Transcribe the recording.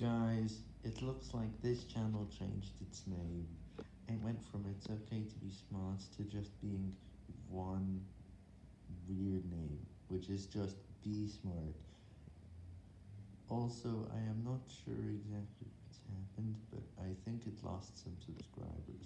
Guys, it looks like this channel changed its name. It went from it's okay to be smart to just being one weird name, which is just be smart. Also, I am not sure exactly what's happened, but I think it lost some subscribers.